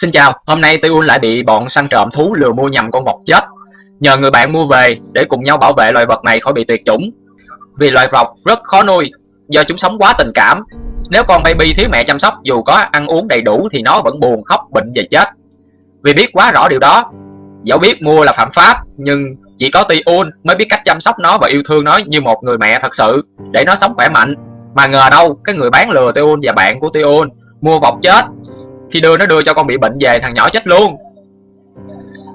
Xin chào, hôm nay Tiun lại bị bọn săn trộm thú lừa mua nhầm con vọc chết. Nhờ người bạn mua về để cùng nhau bảo vệ loài vật này khỏi bị tuyệt chủng. Vì loài vọc rất khó nuôi, do chúng sống quá tình cảm. Nếu con baby thiếu mẹ chăm sóc dù có ăn uống đầy đủ thì nó vẫn buồn khóc bệnh và chết. Vì biết quá rõ điều đó, dẫu biết mua là phạm pháp nhưng chỉ có Tiun mới biết cách chăm sóc nó và yêu thương nó như một người mẹ thật sự để nó sống khỏe mạnh. Mà ngờ đâu cái người bán lừa Tiun và bạn của Tiun mua vọc chết khi đưa nó đưa cho con bị bệnh về thằng nhỏ chết luôn.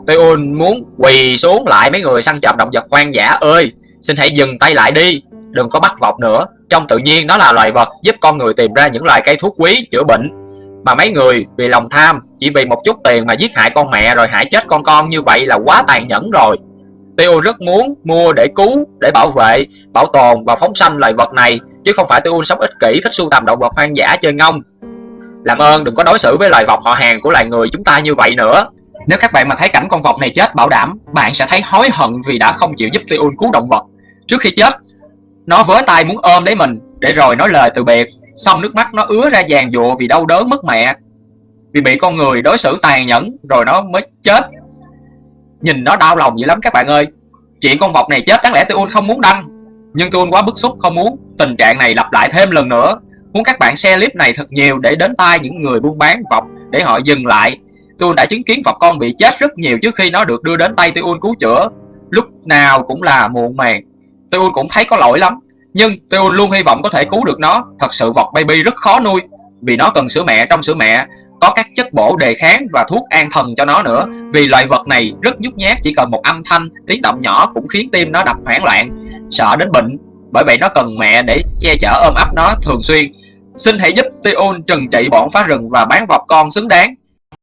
Tuyun muốn quỳ xuống lại mấy người săn trộm động vật hoang dã ơi Xin hãy dừng tay lại đi Đừng có bắt vọc nữa. Trong tự nhiên nó là loài vật giúp con người tìm ra những loại cây thuốc quý chữa bệnh. Mà mấy người vì lòng tham Chỉ vì một chút tiền mà giết hại con mẹ rồi hại chết con con như vậy là quá tàn nhẫn rồi. Tiêu rất muốn mua để cứu, để bảo vệ, bảo tồn và phóng sanh loài vật này Chứ không phải Tiêu sống ích kỷ thích sưu tầm động vật hoang dã chơi ngông làm ơn, đừng có đối xử với loài vọc họ hàng của loài người chúng ta như vậy nữa. Nếu các bạn mà thấy cảnh con vọc này chết, bảo đảm, bạn sẽ thấy hối hận vì đã không chịu giúp Tiun cứu động vật. Trước khi chết, nó vớ tay muốn ôm lấy mình, để rồi nói lời từ biệt. Xong nước mắt nó ứa ra vàng dụa vì đau đớn mất mẹ. Vì bị con người đối xử tàn nhẫn, rồi nó mới chết. Nhìn nó đau lòng dữ lắm các bạn ơi. Chuyện con vọc này chết, đáng lẽ Tiun không muốn đăng. Nhưng Tiun quá bức xúc, không muốn tình trạng này lặp lại thêm lần nữa. Muốn các bạn share clip này thật nhiều để đến tay những người buôn bán vọc để họ dừng lại. Tôi đã chứng kiến vọc con bị chết rất nhiều trước khi nó được đưa đến tay Tuyun cứu chữa. Lúc nào cũng là muộn màng. Tuyun cũng thấy có lỗi lắm. Nhưng Tuyun luôn hy vọng có thể cứu được nó. Thật sự vọc baby rất khó nuôi. Vì nó cần sữa mẹ trong sữa mẹ, có các chất bổ đề kháng và thuốc an thần cho nó nữa vì loài vật này rất nhút nhát, chỉ cần một âm thanh, tiếng động nhỏ cũng khiến tim nó đập hoảng loạn, sợ đến bệnh, bởi vậy nó cần mẹ để che chở ôm ấp nó thường xuyên Xin hãy giúp Tion trừng trị bọn phá rừng và bán vọc con xứng đáng.